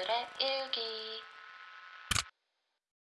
오늘의